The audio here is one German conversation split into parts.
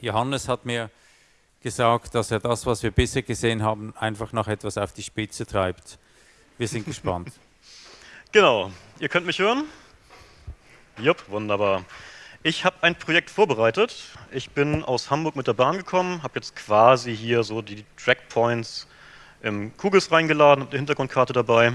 Johannes hat mir gesagt, dass er das, was wir bisher gesehen haben, einfach noch etwas auf die Spitze treibt. Wir sind gespannt. Genau. Ihr könnt mich hören? Jupp, wunderbar. Ich habe ein Projekt vorbereitet. Ich bin aus Hamburg mit der Bahn gekommen, habe jetzt quasi hier so die Trackpoints im Kugels reingeladen, habe die Hintergrundkarte dabei.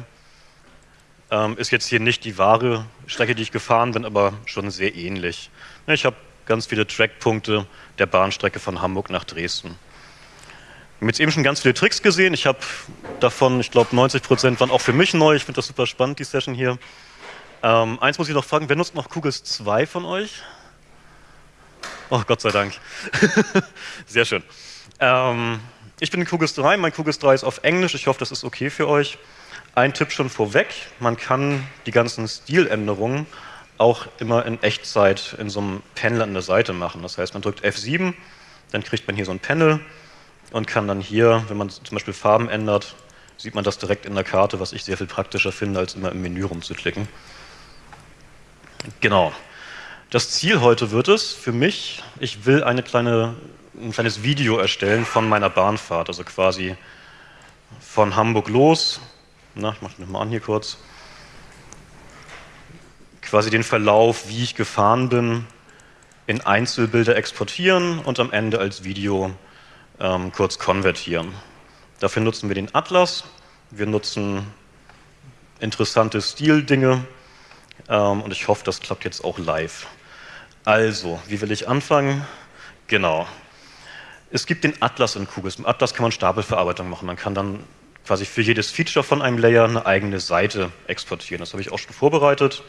Ähm, ist jetzt hier nicht die wahre Strecke, die ich gefahren bin, aber schon sehr ähnlich. Ich habe ganz viele Trackpunkte der Bahnstrecke von Hamburg nach Dresden. Wir haben jetzt eben schon ganz viele Tricks gesehen. Ich habe davon, ich glaube, 90 Prozent waren auch für mich neu. Ich finde das super spannend, die Session hier. Ähm, eins muss ich noch fragen, wer nutzt noch Kugels 2 von euch? Oh, Gott sei Dank. Sehr schön. Ähm, ich bin in Kugels 3, mein Kugels 3 ist auf Englisch, ich hoffe, das ist okay für euch. Ein Tipp schon vorweg, man kann die ganzen Stiländerungen auch immer in Echtzeit in so einem Panel an der Seite machen. Das heißt, man drückt F7, dann kriegt man hier so ein Panel und kann dann hier, wenn man zum Beispiel Farben ändert, sieht man das direkt in der Karte, was ich sehr viel praktischer finde, als immer im Menü rumzuklicken. Genau. Das Ziel heute wird es für mich, ich will eine kleine, ein kleines Video erstellen von meiner Bahnfahrt, also quasi von Hamburg los. Na, ich mache das mal an hier kurz quasi den Verlauf, wie ich gefahren bin, in Einzelbilder exportieren und am Ende als Video ähm, kurz konvertieren. Dafür nutzen wir den Atlas, wir nutzen interessante Stildinge ähm, und ich hoffe, das klappt jetzt auch live. Also, wie will ich anfangen? Genau. Es gibt den Atlas in Kugels. Im Atlas kann man Stapelverarbeitung machen. Man kann dann quasi für jedes Feature von einem Layer eine eigene Seite exportieren. Das habe ich auch schon vorbereitet.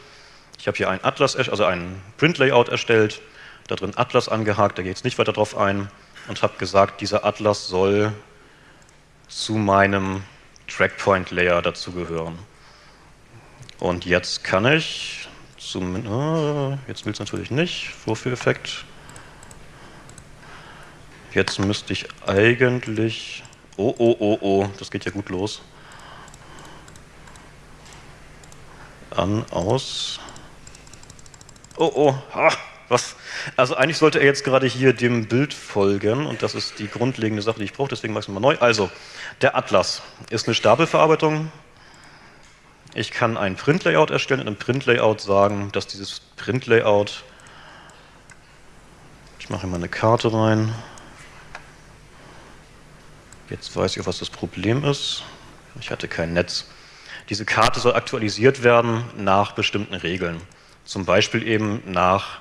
Ich habe hier ein Atlas, also ein Print-Layout erstellt, da drin Atlas angehakt, da ich jetzt nicht weiter drauf ein und habe gesagt, dieser Atlas soll zu meinem Trackpoint-Layer dazugehören. Und jetzt kann ich, zum, oh, jetzt will es natürlich nicht, Vorführeffekt. Jetzt müsste ich eigentlich, oh, oh, oh, oh, das geht ja gut los. An, aus, Oh, oh, ha, was? Also eigentlich sollte er jetzt gerade hier dem Bild folgen und das ist die grundlegende Sache, die ich brauche, deswegen mache ich es mal neu. Also, der Atlas ist eine Stapelverarbeitung. Ich kann ein Print-Layout erstellen, in einem Print-Layout sagen, dass dieses Print-Layout, ich mache mal eine Karte rein, jetzt weiß ich, was das Problem ist. Ich hatte kein Netz. Diese Karte soll aktualisiert werden nach bestimmten Regeln. Zum Beispiel eben nach,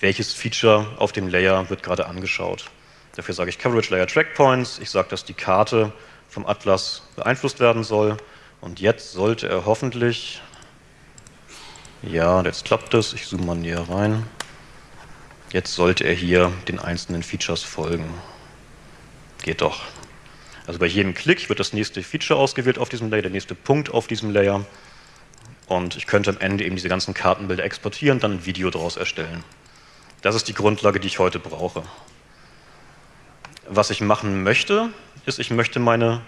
welches Feature auf dem Layer wird gerade angeschaut. Dafür sage ich Coverage Layer Track Points. Ich sage, dass die Karte vom Atlas beeinflusst werden soll. Und jetzt sollte er hoffentlich, ja, jetzt klappt es, ich zoome mal näher rein. Jetzt sollte er hier den einzelnen Features folgen. Geht doch. Also bei jedem Klick wird das nächste Feature ausgewählt auf diesem Layer, der nächste Punkt auf diesem Layer. Und ich könnte am Ende eben diese ganzen Kartenbilder exportieren, dann ein Video daraus erstellen. Das ist die Grundlage, die ich heute brauche. Was ich machen möchte, ist, ich möchte meine,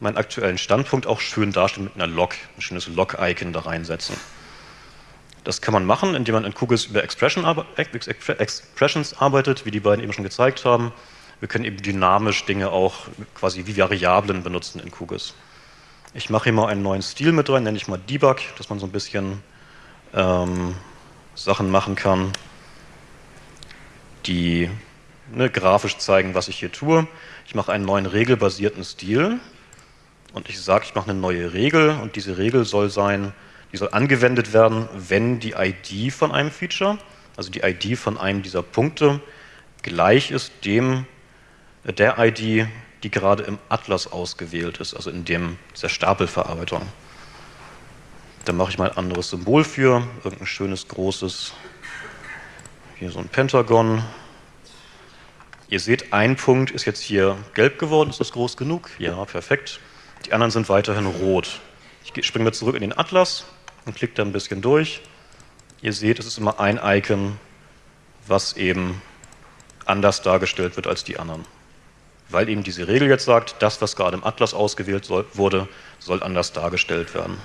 meinen aktuellen Standpunkt auch schön darstellen mit einer Log, ein schönes Log-Icon da reinsetzen. Das kann man machen, indem man in Kugels über Expression, Expressions arbeitet, wie die beiden eben schon gezeigt haben. Wir können eben dynamisch Dinge auch quasi wie Variablen benutzen in Kugels. Ich mache hier mal einen neuen Stil mit rein, nenne ich mal Debug, dass man so ein bisschen ähm, Sachen machen kann, die ne, grafisch zeigen, was ich hier tue. Ich mache einen neuen regelbasierten Stil und ich sage, ich mache eine neue Regel und diese Regel soll sein, die soll angewendet werden, wenn die ID von einem Feature, also die ID von einem dieser Punkte, gleich ist dem der ID die gerade im Atlas ausgewählt ist, also in dem, dieser Stapelverarbeitung. Da mache ich mal ein anderes Symbol für, irgendein schönes, großes, hier so ein Pentagon. Ihr seht, ein Punkt ist jetzt hier gelb geworden, ist das groß genug? Ja, perfekt. Die anderen sind weiterhin rot. Ich springe mal zurück in den Atlas und klicke da ein bisschen durch. Ihr seht, es ist immer ein Icon, was eben anders dargestellt wird als die anderen weil eben diese Regel jetzt sagt, das, was gerade im Atlas ausgewählt soll, wurde, soll anders dargestellt werden.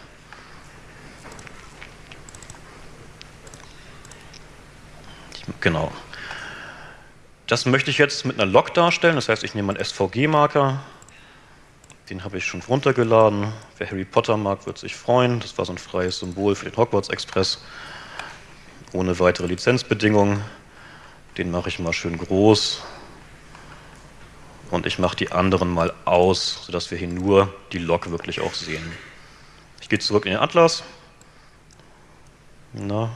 Genau. Das möchte ich jetzt mit einer Log darstellen, das heißt, ich nehme einen SVG-Marker, den habe ich schon runtergeladen. Wer Harry Potter mag, wird sich freuen. Das war so ein freies Symbol für den Hogwarts Express, ohne weitere Lizenzbedingungen. Den mache ich mal schön groß und ich mache die anderen mal aus, sodass wir hier nur die Log wirklich auch sehen. Ich gehe zurück in den Atlas. Na,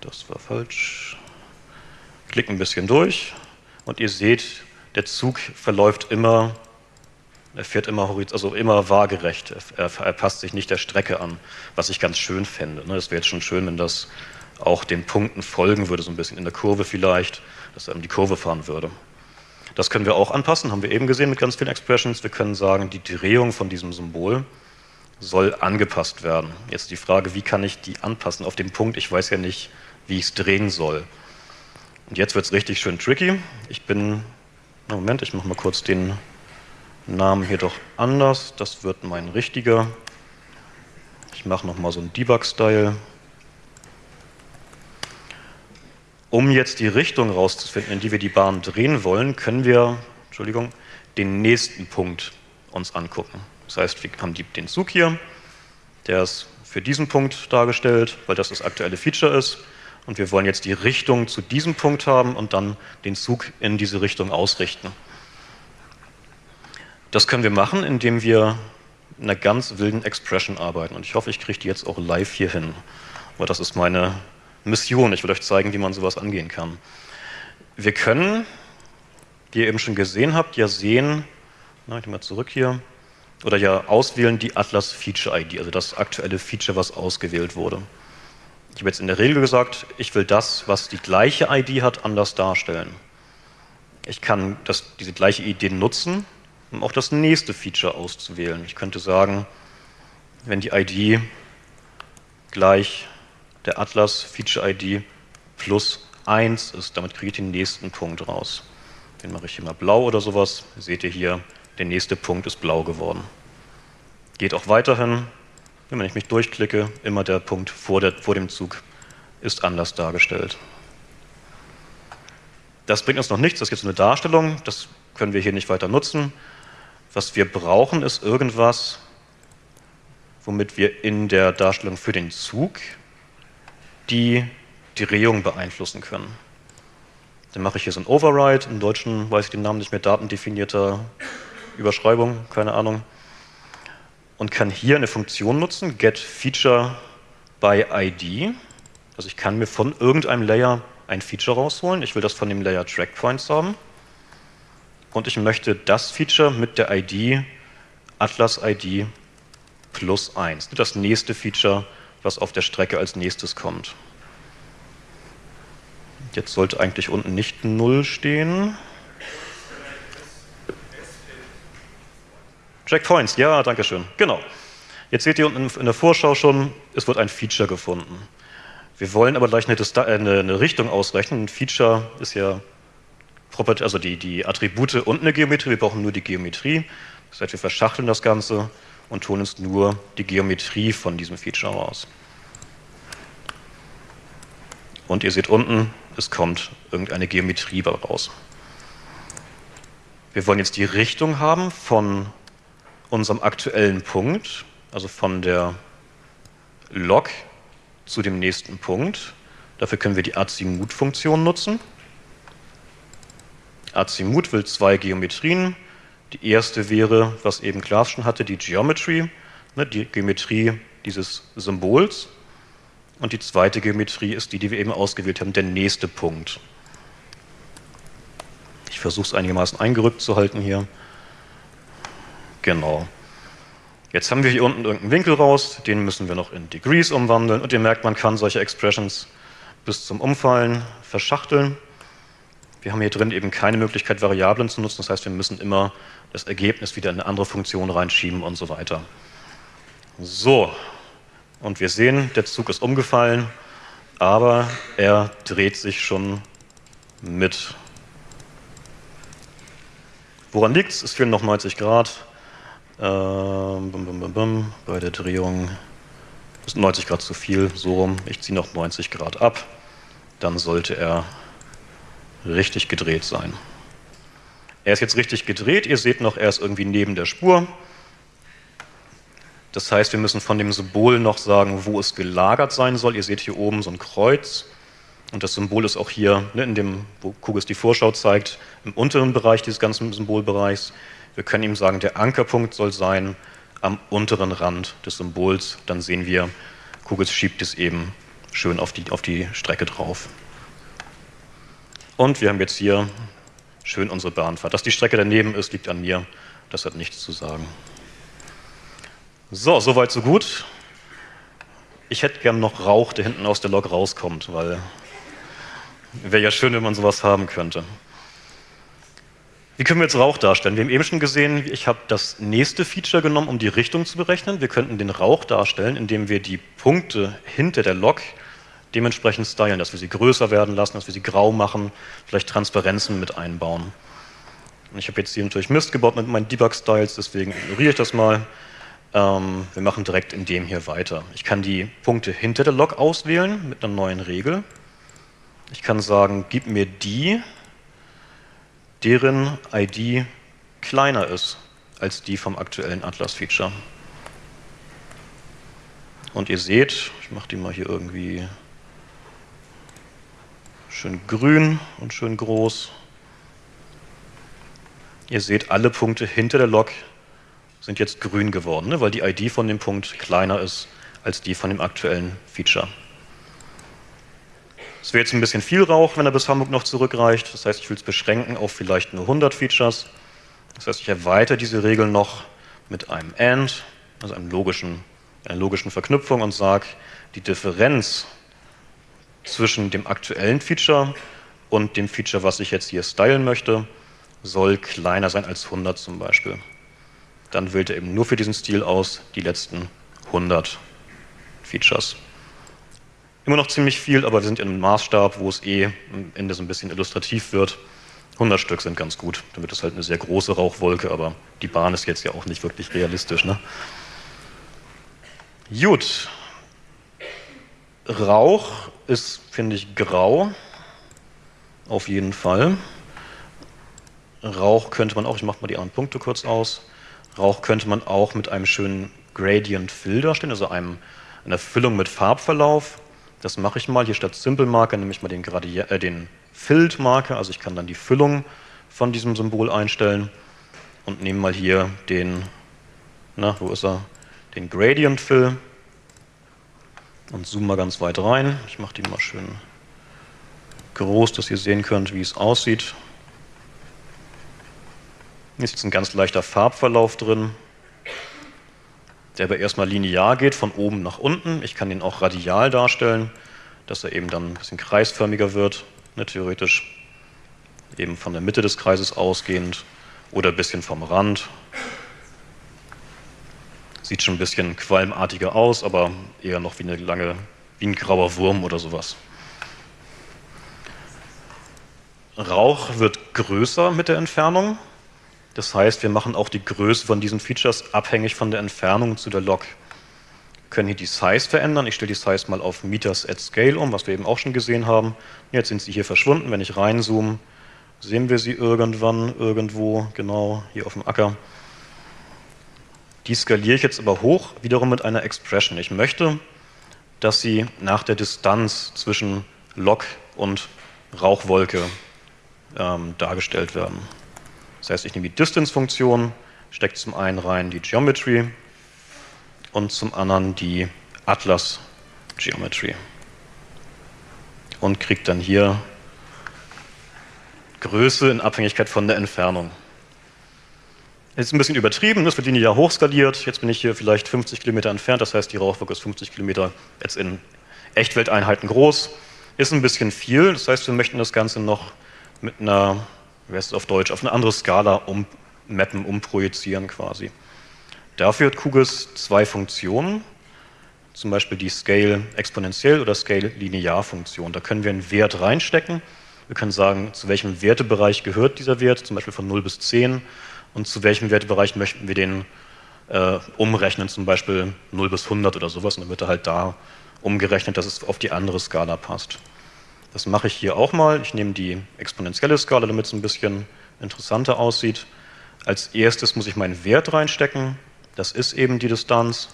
das war falsch. Klick ein bisschen durch und ihr seht, der Zug verläuft immer, er fährt immer, also immer waagerecht, er, er passt sich nicht der Strecke an, was ich ganz schön fände. Es wäre jetzt schon schön, wenn das auch den Punkten folgen würde, so ein bisschen in der Kurve vielleicht, dass er die Kurve fahren würde. Das können wir auch anpassen, haben wir eben gesehen mit ganz vielen Expressions. Wir können sagen, die Drehung von diesem Symbol soll angepasst werden. Jetzt die Frage, wie kann ich die anpassen auf den Punkt? Ich weiß ja nicht, wie ich es drehen soll. Und jetzt wird es richtig schön tricky. Ich bin, Moment, ich mache mal kurz den Namen hier doch anders. Das wird mein richtiger. Ich mache nochmal so einen Debug-Style. Um jetzt die Richtung rauszufinden, in die wir die Bahn drehen wollen, können wir Entschuldigung, den nächsten Punkt uns angucken. Das heißt, wir haben den Zug hier, der ist für diesen Punkt dargestellt, weil das das aktuelle Feature ist. Und wir wollen jetzt die Richtung zu diesem Punkt haben und dann den Zug in diese Richtung ausrichten. Das können wir machen, indem wir in einer ganz wilden Expression arbeiten. Und ich hoffe, ich kriege die jetzt auch live hier hin. Aber das ist meine Mission. Ich will euch zeigen, wie man sowas angehen kann. Wir können, wie ihr eben schon gesehen habt, ja sehen, na, ich mal zurück hier, oder ja auswählen die Atlas Feature ID, also das aktuelle Feature, was ausgewählt wurde. Ich habe jetzt in der Regel gesagt, ich will das, was die gleiche ID hat, anders darstellen. Ich kann das, diese gleiche Idee nutzen, um auch das nächste Feature auszuwählen. Ich könnte sagen, wenn die ID gleich der Atlas Feature ID plus 1 ist. Damit kriege ich den nächsten Punkt raus. Den mache ich hier mal blau oder sowas. Seht ihr hier, der nächste Punkt ist blau geworden. Geht auch weiterhin, wenn ich mich durchklicke, immer der Punkt vor, der, vor dem Zug ist anders dargestellt. Das bringt uns noch nichts, das ist jetzt eine Darstellung, das können wir hier nicht weiter nutzen. Was wir brauchen, ist irgendwas, womit wir in der Darstellung für den Zug die die Drehung beeinflussen können. Dann mache ich hier so ein Override, im Deutschen weiß ich den Namen nicht mehr, datendefinierter Überschreibung, keine Ahnung, und kann hier eine Funktion nutzen, getFeature by ID. Also ich kann mir von irgendeinem Layer ein Feature rausholen. Ich will das von dem Layer TrackPoints haben. Und ich möchte das Feature mit der ID Atlas ID plus 1. Das nächste Feature was auf der Strecke als nächstes kommt. Jetzt sollte eigentlich unten nicht 0 stehen. Checkpoints, ja, danke schön. Genau. Jetzt seht ihr unten in der Vorschau schon, es wird ein Feature gefunden. Wir wollen aber gleich eine, äh, eine Richtung ausrechnen. Ein Feature ist ja also die, die Attribute und eine Geometrie. Wir brauchen nur die Geometrie. Das heißt, wir verschachteln das Ganze und holen uns nur die Geometrie von diesem Feature raus. Und ihr seht unten, es kommt irgendeine Geometrie raus. Wir wollen jetzt die Richtung haben von unserem aktuellen Punkt, also von der Log zu dem nächsten Punkt. Dafür können wir die Azimut-Funktion nutzen. Azimut will zwei Geometrien, die erste wäre, was eben Klaas schon hatte, die Geometry, ne, die Geometrie dieses Symbols. Und die zweite Geometrie ist die, die wir eben ausgewählt haben, der nächste Punkt. Ich versuche es einigermaßen eingerückt zu halten hier. Genau. Jetzt haben wir hier unten irgendeinen Winkel raus, den müssen wir noch in Degrees umwandeln und ihr merkt, man kann solche Expressions bis zum Umfallen verschachteln. Wir haben hier drin eben keine Möglichkeit, Variablen zu nutzen, das heißt, wir müssen immer das Ergebnis wieder in eine andere Funktion reinschieben und so weiter. So, und wir sehen, der Zug ist umgefallen, aber er dreht sich schon mit. Woran liegt es? Es fehlen noch 90 Grad. Ähm, bum, bum, bum, Bei der Drehung ist 90 Grad zu viel, so rum. Ich ziehe noch 90 Grad ab. Dann sollte er richtig gedreht sein. Er ist jetzt richtig gedreht, ihr seht noch, er ist irgendwie neben der Spur. Das heißt, wir müssen von dem Symbol noch sagen, wo es gelagert sein soll. Ihr seht hier oben so ein Kreuz und das Symbol ist auch hier, ne, in dem, wo Kugis die Vorschau zeigt, im unteren Bereich dieses ganzen Symbolbereichs. Wir können ihm sagen, der Ankerpunkt soll sein am unteren Rand des Symbols. Dann sehen wir, Kugis schiebt es eben schön auf die, auf die Strecke drauf. Und wir haben jetzt hier schön unsere Bahnfahrt. Dass die Strecke daneben ist, liegt an mir. Das hat nichts zu sagen. So, soweit so gut. Ich hätte gern noch Rauch, der hinten aus der Lok rauskommt, weil wäre ja schön, wenn man sowas haben könnte. Wie können wir jetzt Rauch darstellen? Wir haben eben schon gesehen, ich habe das nächste Feature genommen, um die Richtung zu berechnen. Wir könnten den Rauch darstellen, indem wir die Punkte hinter der Lok dementsprechend stylen, dass wir sie größer werden lassen, dass wir sie grau machen, vielleicht Transparenzen mit einbauen. Und ich habe jetzt hier natürlich Mist gebaut mit meinen Debug-Styles, deswegen ignoriere ich das mal. Ähm, wir machen direkt in dem hier weiter. Ich kann die Punkte hinter der Log auswählen mit einer neuen Regel. Ich kann sagen, gib mir die, deren ID kleiner ist als die vom aktuellen Atlas-Feature. Und ihr seht, ich mache die mal hier irgendwie schön grün und schön groß. Ihr seht, alle Punkte hinter der Log sind jetzt grün geworden, ne, weil die ID von dem Punkt kleiner ist als die von dem aktuellen Feature. Es wäre jetzt ein bisschen viel Rauch, wenn er bis Hamburg noch zurückreicht. Das heißt, ich will es beschränken auf vielleicht nur 100 Features. Das heißt, ich erweitere diese Regel noch mit einem AND, also einem logischen, einer logischen Verknüpfung und sage, die Differenz zwischen dem aktuellen Feature und dem Feature, was ich jetzt hier stylen möchte, soll kleiner sein als 100 zum Beispiel dann wählt er eben nur für diesen Stil aus die letzten 100 Features. Immer noch ziemlich viel, aber wir sind in einem Maßstab, wo es eh am Ende so ein bisschen illustrativ wird. 100 Stück sind ganz gut, dann wird es halt eine sehr große Rauchwolke, aber die Bahn ist jetzt ja auch nicht wirklich realistisch. Ne? Gut. Rauch ist, finde ich, grau. Auf jeden Fall. Rauch könnte man auch, ich mache mal die anderen Punkte kurz aus. Rauch könnte man auch mit einem schönen Gradient Fill darstellen, also einem, einer Füllung mit Farbverlauf. Das mache ich mal. Hier statt Simple Marker nehme ich mal den, äh, den Filled Marker, also ich kann dann die Füllung von diesem Symbol einstellen und nehme mal hier den, na, wo ist er? Den Gradient Fill und zoome mal ganz weit rein. Ich mache die mal schön groß, dass ihr sehen könnt, wie es aussieht. Hier ist jetzt ein ganz leichter Farbverlauf drin, der aber erstmal linear geht, von oben nach unten. Ich kann ihn auch radial darstellen, dass er eben dann ein bisschen kreisförmiger wird, ne, theoretisch eben von der Mitte des Kreises ausgehend oder ein bisschen vom Rand. Sieht schon ein bisschen qualmartiger aus, aber eher noch wie eine lange, wie ein grauer Wurm oder sowas. Rauch wird größer mit der Entfernung. Das heißt, wir machen auch die Größe von diesen Features abhängig von der Entfernung zu der Log. Wir können hier die Size verändern. Ich stelle die Size mal auf Meters at Scale um, was wir eben auch schon gesehen haben. Jetzt sind sie hier verschwunden. Wenn ich reinzoome, sehen wir sie irgendwann, irgendwo, genau hier auf dem Acker. Die skaliere ich jetzt aber hoch, wiederum mit einer Expression. Ich möchte, dass sie nach der Distanz zwischen Log und Rauchwolke ähm, dargestellt werden. Das heißt, ich nehme die Distance-Funktion, stecke zum einen rein die Geometry und zum anderen die Atlas Geometry und kriege dann hier Größe in Abhängigkeit von der Entfernung. Jetzt ein bisschen übertrieben, das wird linear hochskaliert. Jetzt bin ich hier vielleicht 50 Kilometer entfernt, das heißt, die Rauchwolke ist 50 Kilometer jetzt in Echtwelteinheiten groß. Ist ein bisschen viel, das heißt, wir möchten das Ganze noch mit einer wie heißt es auf Deutsch, auf eine andere Skala ummappen, umprojizieren quasi. Dafür hat QGIS zwei Funktionen, zum Beispiel die Scale exponentiell oder Scale linear Funktion. Da können wir einen Wert reinstecken. Wir können sagen, zu welchem Wertebereich gehört dieser Wert, zum Beispiel von 0 bis 10 und zu welchem Wertebereich möchten wir den äh, umrechnen, zum Beispiel 0 bis 100 oder sowas und dann wird er halt da umgerechnet, dass es auf die andere Skala passt. Das mache ich hier auch mal. Ich nehme die exponentielle Skala, damit es ein bisschen interessanter aussieht. Als erstes muss ich meinen Wert reinstecken. Das ist eben die Distanz,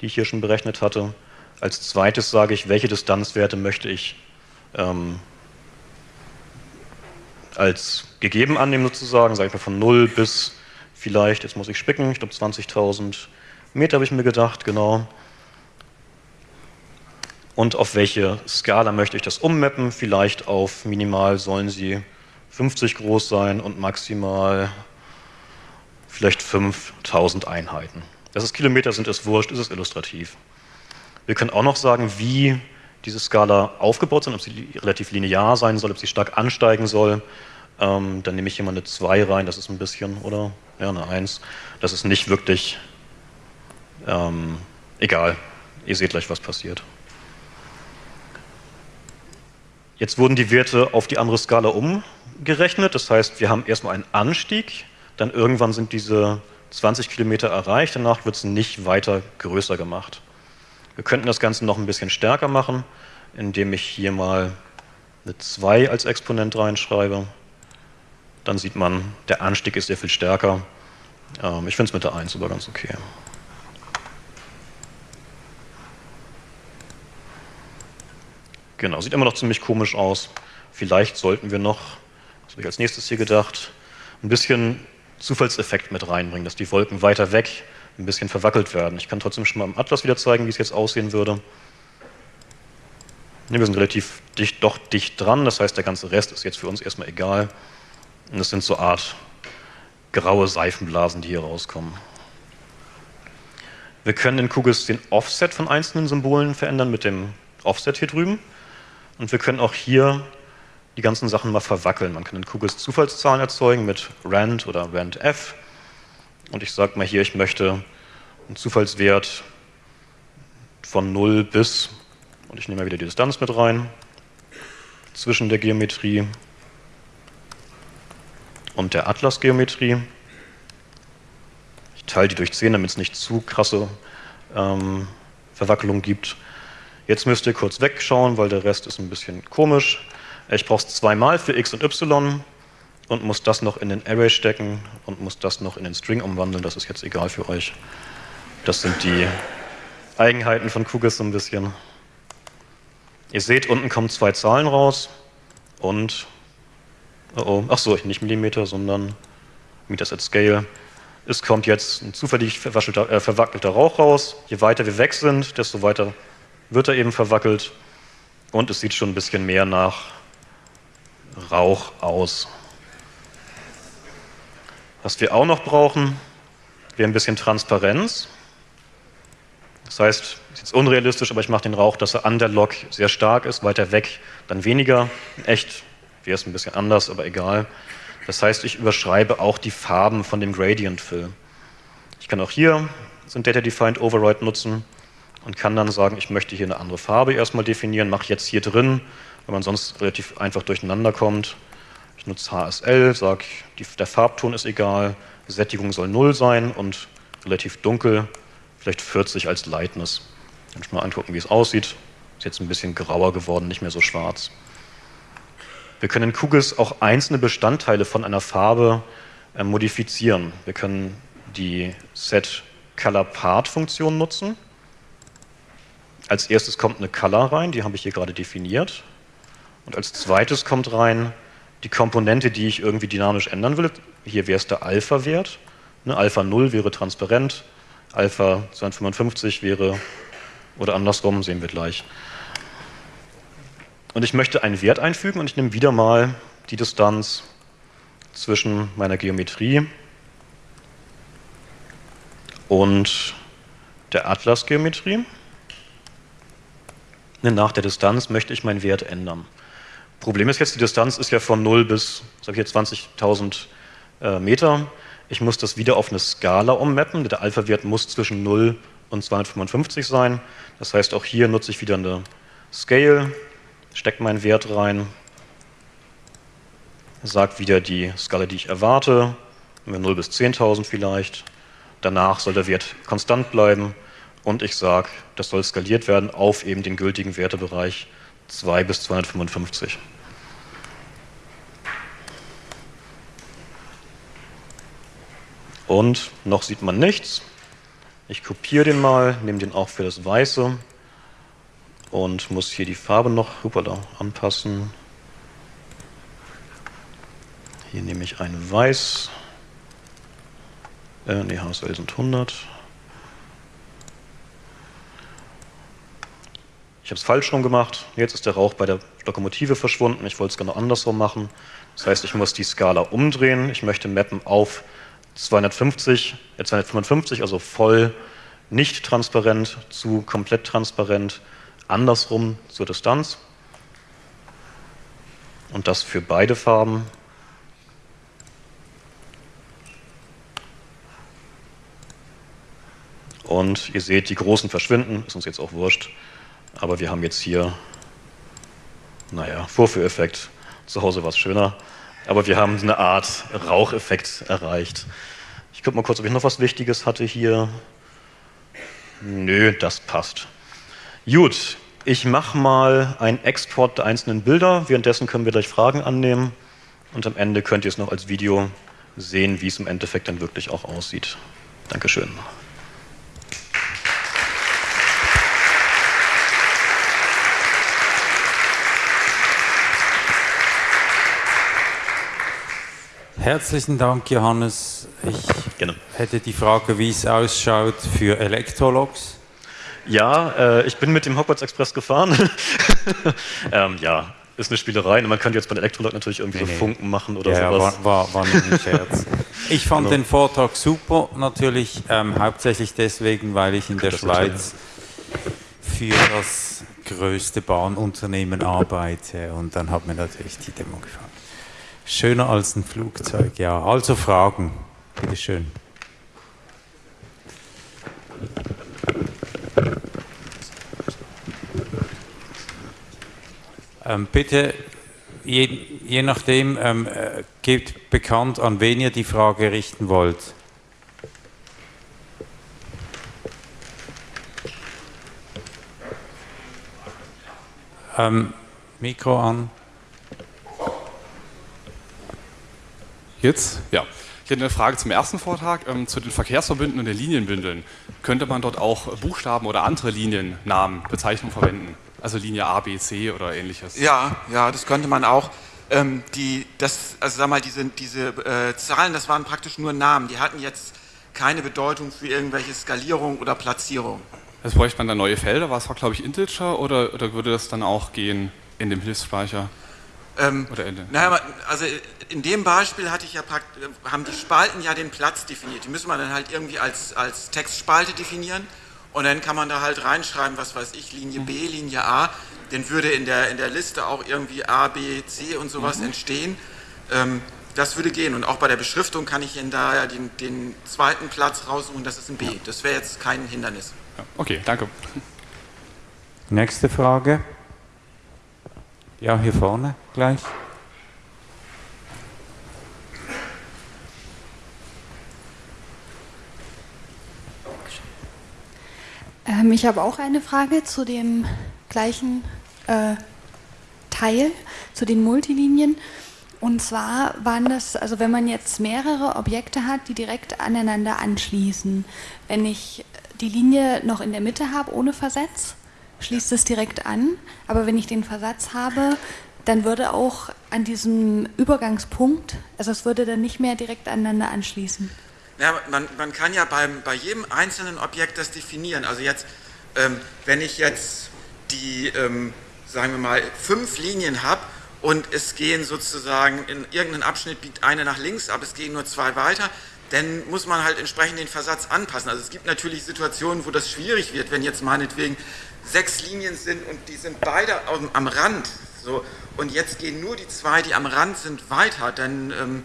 die ich hier schon berechnet hatte. Als zweites sage ich, welche Distanzwerte möchte ich ähm, als gegeben annehmen sozusagen, sage ich mal von 0 bis vielleicht, jetzt muss ich spicken, ich glaube 20.000 Meter habe ich mir gedacht, genau. Und auf welche Skala möchte ich das ummappen? Vielleicht auf minimal sollen sie 50 groß sein und maximal vielleicht 5000 Einheiten. Dass es Kilometer sind, ist wurscht, ist es illustrativ. Wir können auch noch sagen, wie diese Skala aufgebaut sind, ob sie relativ linear sein soll, ob sie stark ansteigen soll. Ähm, dann nehme ich hier mal eine 2 rein, das ist ein bisschen, oder? Ja, eine 1. Das ist nicht wirklich ähm, egal. Ihr seht gleich, was passiert. Jetzt wurden die Werte auf die andere Skala umgerechnet. Das heißt, wir haben erstmal einen Anstieg, dann irgendwann sind diese 20 Kilometer erreicht, danach wird es nicht weiter größer gemacht. Wir könnten das Ganze noch ein bisschen stärker machen, indem ich hier mal eine 2 als Exponent reinschreibe dann sieht man, der Anstieg ist sehr viel stärker. Ähm, ich finde es mit der 1 aber ganz okay. Genau, sieht immer noch ziemlich komisch aus. Vielleicht sollten wir noch, was habe ich als nächstes hier gedacht, ein bisschen Zufallseffekt mit reinbringen, dass die Wolken weiter weg ein bisschen verwackelt werden. Ich kann trotzdem schon mal im Atlas wieder zeigen, wie es jetzt aussehen würde. wir sind relativ dicht, doch dicht dran, das heißt, der ganze Rest ist jetzt für uns erstmal egal. Und das sind so Art graue Seifenblasen, die hier rauskommen. Wir können in QGIS den Offset von einzelnen Symbolen verändern mit dem Offset hier drüben. Und wir können auch hier die ganzen Sachen mal verwackeln. Man kann in QGIS Zufallszahlen erzeugen mit rand oder randf. Und ich sage mal hier, ich möchte einen Zufallswert von 0 bis, und ich nehme mal wieder die Distanz mit rein, zwischen der Geometrie und der Atlasgeometrie. Ich teile die durch 10, damit es nicht zu krasse ähm, Verwackelung gibt. Jetzt müsst ihr kurz wegschauen, weil der Rest ist ein bisschen komisch. Ich brauche es zweimal für x und y und muss das noch in den Array stecken und muss das noch in den String umwandeln. Das ist jetzt egal für euch. Das sind die Eigenheiten von QGIS so ein bisschen. Ihr seht, unten kommen zwei Zahlen raus und Oh, oh. Ach so, nicht Millimeter, sondern Meters at Scale. Es kommt jetzt ein zufällig äh, verwackelter Rauch raus. Je weiter wir weg sind, desto weiter wird er eben verwackelt. Und es sieht schon ein bisschen mehr nach Rauch aus. Was wir auch noch brauchen, wäre ein bisschen Transparenz. Das heißt, es ist unrealistisch, aber ich mache den Rauch, dass er an der Lok sehr stark ist, weiter weg dann weniger. Echt wäre es ein bisschen anders, aber egal. Das heißt, ich überschreibe auch die Farben von dem Gradient Fill. Ich kann auch hier so Data Defined Override nutzen und kann dann sagen, ich möchte hier eine andere Farbe erstmal definieren, mache jetzt hier drin, weil man sonst relativ einfach durcheinander kommt. Ich nutze HSL, sage, der Farbton ist egal, Sättigung soll 0 sein und relativ dunkel, vielleicht 40 als Lightness. Kann ich mal angucken, wie es aussieht. Ist jetzt ein bisschen grauer geworden, nicht mehr so schwarz. Wir können in QGIS auch einzelne Bestandteile von einer Farbe äh, modifizieren. Wir können die Set Color Part Funktion nutzen. Als erstes kommt eine Color rein, die habe ich hier gerade definiert. Und als zweites kommt rein die Komponente, die ich irgendwie dynamisch ändern will. Hier wäre es der Alpha-Wert. Ne, Alpha 0 wäre transparent, Alpha 255 wäre, oder andersrum, sehen wir gleich. Und ich möchte einen Wert einfügen und ich nehme wieder mal die Distanz zwischen meiner Geometrie und der Atlas-Geometrie. Nach der Distanz möchte ich meinen Wert ändern. Problem ist jetzt, die Distanz ist ja von 0 bis 20.000 äh, Meter. Ich muss das wieder auf eine Skala ummappen. Der Alpha-Wert muss zwischen 0 und 255 sein. Das heißt, auch hier nutze ich wieder eine Scale stecke meinen Wert rein, sage wieder die Skala, die ich erwarte, 0 bis 10.000 vielleicht. Danach soll der Wert konstant bleiben und ich sage, das soll skaliert werden auf eben den gültigen Wertebereich 2 bis 255. Und noch sieht man nichts. Ich kopiere den mal, nehme den auch für das Weiße und muss hier die Farbe noch hoppala, anpassen. Hier nehme ich ein Weiß. Äh, ne, HSL sind 100. Ich habe es falsch rum gemacht. Jetzt ist der Rauch bei der Lokomotive verschwunden. Ich wollte es genau andersrum machen. Das heißt, ich muss die Skala umdrehen. Ich möchte mappen auf 250, äh 255, also voll nicht transparent zu komplett transparent, andersrum zur Distanz. Und das für beide Farben. Und ihr seht, die großen verschwinden, ist uns jetzt auch wurscht. Aber wir haben jetzt hier, naja, Vorführeffekt. Zu Hause war es schöner. Aber wir haben eine Art Raucheffekt erreicht. Ich gucke mal kurz, ob ich noch was Wichtiges hatte hier. Nö, das passt. Gut, ich mache mal einen Export der einzelnen Bilder. Währenddessen können wir gleich Fragen annehmen. Und am Ende könnt ihr es noch als Video sehen, wie es im Endeffekt dann wirklich auch aussieht. Dankeschön. Herzlichen Dank, Johannes. Ich Gerne. hätte die Frage, wie es ausschaut für Elektrologs. Ja, äh, ich bin mit dem Hogwarts Express gefahren. ähm, ja, ist eine Spielerei. Man könnte jetzt bei Elektrolog natürlich irgendwie nee, so nee. Funken machen oder ja, sowas. War, war, war nur ein Scherz. Ich fand genau. den Vortrag super, natürlich ähm, hauptsächlich deswegen, weil ich in der Schweiz für das größte Bahnunternehmen arbeite und dann hat mir natürlich die Demo gefallen. Schöner als ein Flugzeug, ja. Also Fragen, bitteschön. Ähm, bitte, je, je nachdem, ähm, äh, gebt bekannt, an wen ihr die Frage richten wollt. Ähm, Mikro an. Jetzt? Ja. Ich hätte eine Frage zum ersten Vortrag, ähm, zu den Verkehrsverbünden und den Linienbündeln. Könnte man dort auch Buchstaben oder andere Liniennamen, Bezeichnungen verwenden? Also Linie A, B, C oder ähnliches? Ja, ja, das könnte man auch. Ähm, die, das, also sag mal, diese, diese äh, Zahlen, das waren praktisch nur Namen. Die hatten jetzt keine Bedeutung für irgendwelche Skalierung oder Platzierung. Also bräuchte man da neue Felder? War, glaube ich, Integer oder, oder würde das dann auch gehen in dem Hilfsspeicher? Ähm, Oder Ende. Naja, also in dem Beispiel hatte ich ja haben die Spalten ja den Platz definiert. Die müssen wir dann halt irgendwie als, als Textspalte definieren. Und dann kann man da halt reinschreiben, was weiß ich, Linie B, mhm. Linie A. Dann würde in der, in der Liste auch irgendwie A, B, C und sowas mhm. entstehen. Ähm, das würde gehen. Und auch bei der Beschriftung kann ich Ihnen da ja den, den zweiten Platz raussuchen, das ist ein B. Ja. Das wäre jetzt kein Hindernis. Ja, okay, danke. Nächste Frage. Ja, hier vorne gleich. Ähm, ich habe auch eine Frage zu dem gleichen äh, Teil, zu den Multilinien. Und zwar waren das, also wenn man jetzt mehrere Objekte hat, die direkt aneinander anschließen, wenn ich die Linie noch in der Mitte habe ohne Versatz, schließt es direkt an. Aber wenn ich den Versatz habe, dann würde auch an diesem Übergangspunkt, also es würde dann nicht mehr direkt aneinander anschließen. Ja, man, man kann ja beim, bei jedem einzelnen Objekt das definieren. Also jetzt, ähm, wenn ich jetzt die, ähm, sagen wir mal, fünf Linien habe und es gehen sozusagen in irgendeinem Abschnitt biegt eine nach links, aber es gehen nur zwei weiter, dann muss man halt entsprechend den Versatz anpassen. Also es gibt natürlich Situationen, wo das schwierig wird, wenn jetzt meinetwegen sechs Linien sind und die sind beide am, Rand. So, und jetzt gehen nur die zwei, die am Rand sind, weiter, dann, ähm,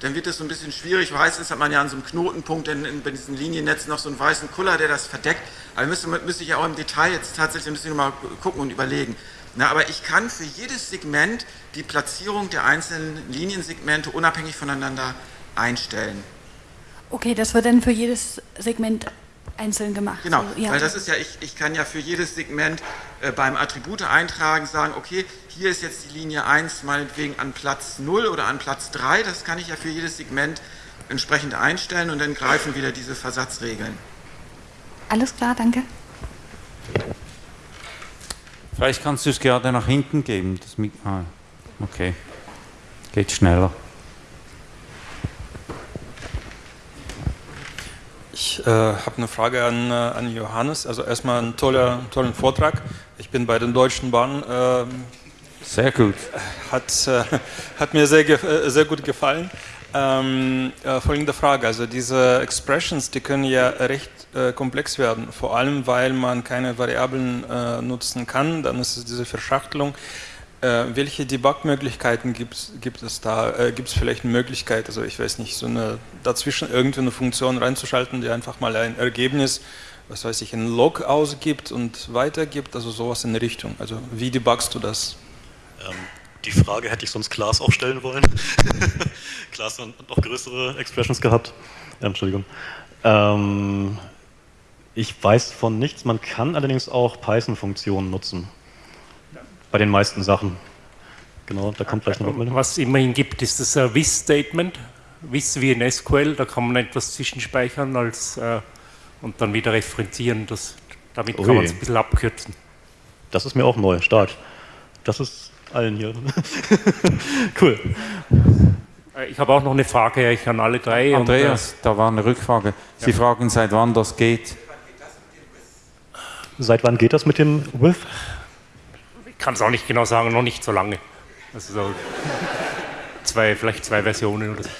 dann wird es so ein bisschen schwierig. Meistens hat man ja an so einem Knotenpunkt in, in, bei diesen Liniennetzen noch so einen weißen Kuller, der das verdeckt. Aber müsste, müsste ich ja auch im Detail jetzt tatsächlich ein bisschen mal gucken und überlegen. Na, aber ich kann für jedes Segment die Platzierung der einzelnen Liniensegmente unabhängig voneinander einstellen. Okay, das wird dann für jedes Segment einzeln gemacht. Genau, so, ja. weil das ist ja, ich, ich kann ja für jedes Segment äh, beim Attribute eintragen, sagen, okay, hier ist jetzt die Linie 1 meinetwegen an Platz 0 oder an Platz 3, das kann ich ja für jedes Segment entsprechend einstellen und dann greifen wieder diese Versatzregeln. Alles klar, danke. Vielleicht kannst du es gerade nach hinten geben. Das ah, okay. Geht schneller. Ich äh, habe eine Frage an, äh, an Johannes. Also erstmal einen toller, tollen Vortrag. Ich bin bei den Deutschen Bahnen. Äh, Sehr gut. Hat, äh, hat mir sehr, äh, sehr gut gefallen. Ähm, äh, folgende Frage. Also diese Expressions, die können ja recht komplex werden. Vor allem, weil man keine Variablen nutzen kann. Dann ist es diese Verschachtelung. Äh, welche Debug-Möglichkeiten gibt, es da? Äh, gibt es vielleicht eine Möglichkeit, also ich weiß nicht, so eine dazwischen irgendwie eine Funktion reinzuschalten, die einfach mal ein Ergebnis, was weiß ich, ein Log ausgibt und weitergibt, also sowas in der Richtung. Also wie debugst du das? Ähm, die Frage hätte ich sonst Klaas auch stellen wollen. Klaas hat noch größere Expressions gehabt. Ja, Entschuldigung. Ähm, ich weiß von nichts, man kann allerdings auch Python-Funktionen nutzen bei den meisten Sachen. Genau, da kommt gleich noch Rückmeldung. Was es immerhin gibt, ist das uh, With-Statement. With wie in SQL, da kann man etwas zwischenspeichern als, äh, und dann wieder referenzieren. Das, damit Ui. kann man es ein bisschen abkürzen. Das ist mir auch neu, stark. Das ist allen hier. cool. Äh, ich habe auch noch eine Frage an alle drei. Andreas, und, äh, da war eine Rückfrage. Sie ja. fragen, seit wann das geht? Seit wann geht das mit dem With? Kann es auch nicht genau sagen, noch nicht so lange. Also so zwei, vielleicht zwei Versionen oder so.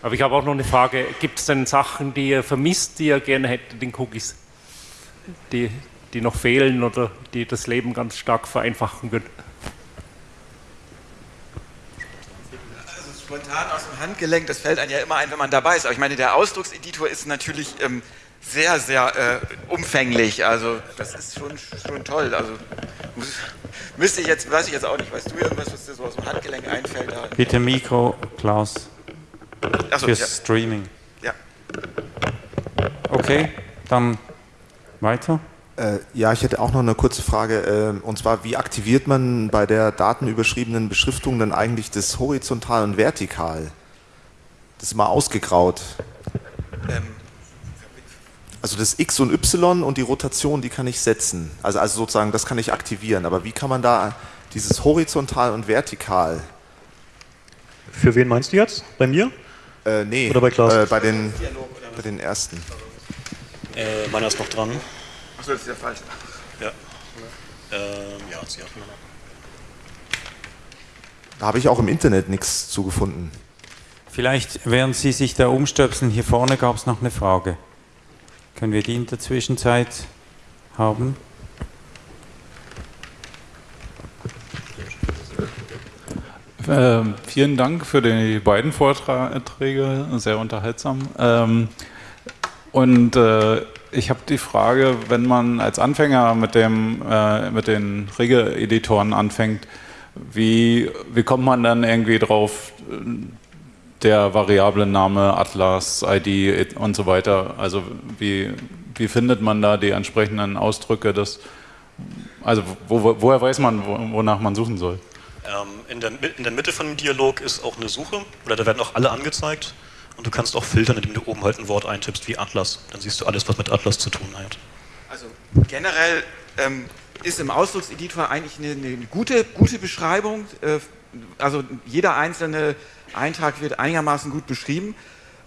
Aber ich habe auch noch eine Frage, gibt es denn Sachen, die ihr vermisst, die ihr gerne hättet in Cookies? Die, die noch fehlen oder die das Leben ganz stark vereinfachen würden? Also spontan aus dem Handgelenk, das fällt einem ja immer ein, wenn man dabei ist. Aber ich meine, der Ausdruckseditor ist natürlich ähm, sehr, sehr äh, umfänglich. Also das ist schon, schon toll. Also müsste ich jetzt, weiß ich jetzt auch nicht, weißt du irgendwas, was dir so aus dem Handgelenk einfällt? Da? Bitte Mikro, Klaus. Achso, Fürs ja. Streaming. Ja. Okay, dann weiter. Äh, ja, ich hätte auch noch eine kurze Frage. Äh, und zwar, wie aktiviert man bei der datenüberschriebenen Beschriftung dann eigentlich das horizontal und vertikal? Das ist mal ausgegraut. Ähm, also das X und Y und die Rotation, die kann ich setzen. Also, also sozusagen, das kann ich aktivieren. Aber wie kann man da dieses horizontal und vertikal? Für wen meinst du jetzt? Bei mir? Äh, nee, Oder bei Klaus? Äh, bei, den, bei den ersten. Äh, meiner ist noch dran. Achso, das ist der falsche. Ja. Ähm, ja, sie hat Da habe ich auch im Internet nichts zugefunden. Vielleicht, während Sie sich da umstöpseln, hier vorne gab es noch eine Frage. Können wir die in der Zwischenzeit haben? Ähm, vielen Dank für die beiden Vorträge, sehr unterhaltsam. Ähm, und äh, ich habe die Frage, wenn man als Anfänger mit, dem, äh, mit den Regeleditoren anfängt, wie, wie kommt man dann irgendwie drauf, der Variablenname, Atlas, ID und so weiter. Also wie, wie findet man da die entsprechenden Ausdrücke? Des, also wo, woher weiß man, wonach man suchen soll? Ähm, in, der, in der Mitte von dem Dialog ist auch eine Suche, oder da werden auch alle angezeigt. Und du kannst auch filtern, indem du oben halt ein Wort eintippst wie Atlas. Dann siehst du alles, was mit Atlas zu tun hat. Also generell ähm, ist im Ausdruckseditor eigentlich eine, eine gute, gute Beschreibung. Äh, also jeder einzelne Eintrag wird einigermaßen gut beschrieben.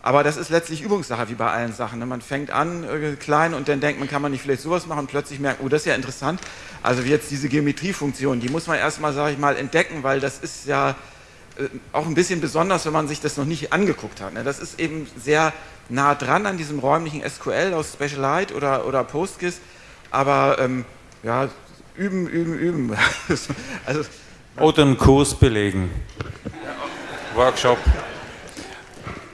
Aber das ist letztlich Übungssache, wie bei allen Sachen. Ne? Man fängt an äh, klein und dann denkt man, kann man nicht vielleicht sowas machen und plötzlich merkt, oh, das ist ja interessant. Also wie jetzt diese Geometriefunktion, die muss man erstmal, sage ich mal, entdecken, weil das ist ja äh, auch ein bisschen besonders, wenn man sich das noch nicht angeguckt hat. Ne? Das ist eben sehr nah dran an diesem räumlichen SQL aus SpecialLite oder, oder PostGIS. Aber ähm, ja, üben, üben, üben. also, oder einen Kurs belegen. Workshop.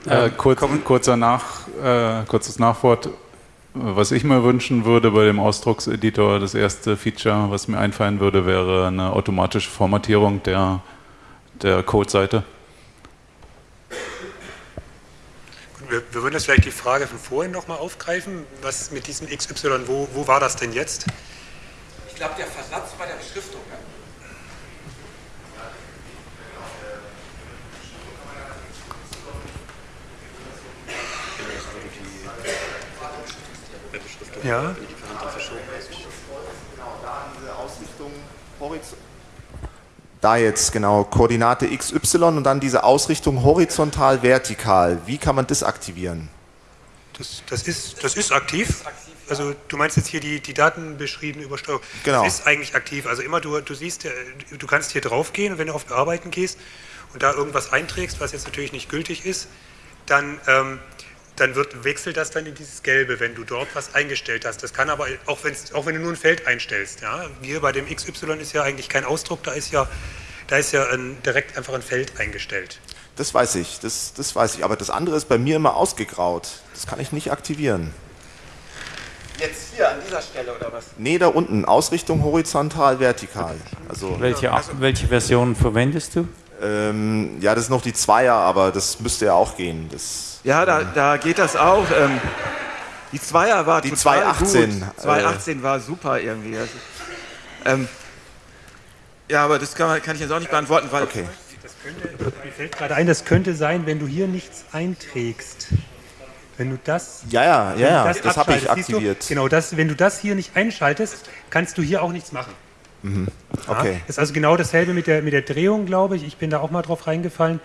Äh, kurz, kurzer Nach, äh, kurzes Nachwort. Was ich mir wünschen würde bei dem Ausdruckseditor, das erste Feature, was mir einfallen würde, wäre eine automatische Formatierung der, der Codeseite. wir, wir, würden jetzt vielleicht die Frage von vorhin nochmal aufgreifen. Was mit diesem XY, wo, wo war das denn jetzt? Ich glaube, der Versatz bei der Beschriftung. Ja? Da jetzt genau Koordinate XY und dann diese Ausrichtung horizontal, vertikal. Wie kann man das aktivieren? Das, das, ist, das ist aktiv. Also du meinst jetzt hier die, die datenbeschriebene Übersteuerung. Genau. Das ist eigentlich aktiv. Also immer du, du siehst, äh, du kannst hier drauf gehen und wenn du auf Bearbeiten gehst und da irgendwas einträgst, was jetzt natürlich nicht gültig ist, dann ähm, dann wird, wechselt das dann in dieses Gelbe, wenn du dort was eingestellt hast. Das kann aber, auch, auch wenn du nur ein Feld einstellst, ja, hier bei dem XY ist ja eigentlich kein Ausdruck, da ist ja, da ist ja ein, direkt einfach ein Feld eingestellt. Das weiß ich, das, das weiß ich, aber das andere ist bei mir immer ausgegraut. Das kann ich nicht aktivieren. Jetzt hier an dieser Stelle oder was? Nee, da unten, Ausrichtung horizontal, vertikal. Also, welche, welche Version verwendest du? Ähm, ja, das ist noch die Zweier, aber das müsste ja auch gehen. Das ja, da, da geht das auch. Ähm, die Zweier war die total 218. gut. 218 äh, war super irgendwie. Also, ähm, ja, aber das kann, kann, ich jetzt auch nicht beantworten, weil. Okay. Das könnte, mir fällt gerade ein, das könnte sein, wenn du hier nichts einträgst. Wenn du das. Ja, ja, ja, das, das habe ich aktiviert. Du, genau, das, wenn du das hier nicht einschaltest, kannst du hier auch nichts machen. Mhm. Okay. Ja, ist also genau dasselbe mit der, mit der Drehung, glaube ich. Ich bin da auch mal drauf reingefallen.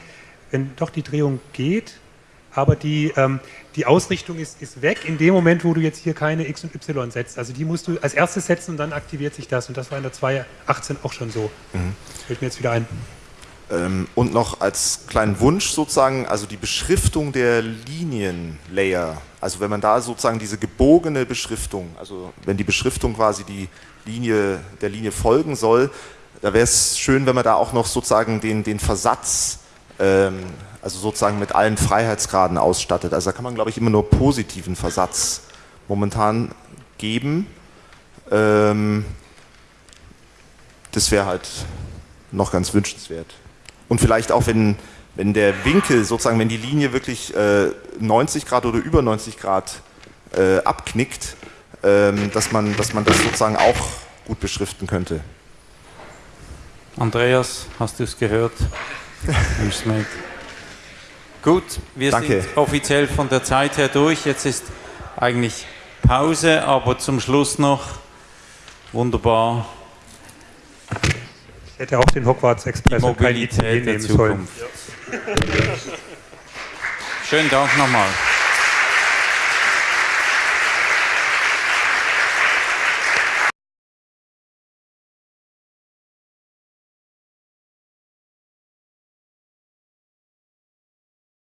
Wenn doch die Drehung geht, aber die, ähm, die Ausrichtung ist, ist weg in dem Moment, wo du jetzt hier keine X und Y setzt. Also die musst du als erstes setzen und dann aktiviert sich das. Und das war in der 2.18 auch schon so. Mhm. Fällt mir jetzt wieder ein. Ähm, und noch als kleinen Wunsch sozusagen, also die Beschriftung der Linienlayer, also wenn man da sozusagen diese gebogene Beschriftung, also wenn die Beschriftung quasi die Linie, der Linie folgen soll, da wäre es schön, wenn man da auch noch sozusagen den, den Versatz ähm, also sozusagen mit allen Freiheitsgraden ausstattet. Also da kann man, glaube ich, immer nur positiven Versatz momentan geben. Ähm, das wäre halt noch ganz wünschenswert. Und vielleicht auch, wenn, wenn der Winkel, sozusagen, wenn die Linie wirklich äh, 90 Grad oder über 90 Grad äh, abknickt, dass, man, dass man das sozusagen auch gut beschriften könnte. Andreas, hast du es gehört? Gut, wir Danke. sind offiziell von der Zeit her durch. Jetzt ist eigentlich Pause, aber zum Schluss noch wunderbar. Ich hätte auch den Hogwarts Express die Mobilität der Zukunft. Schönen Dank nochmal.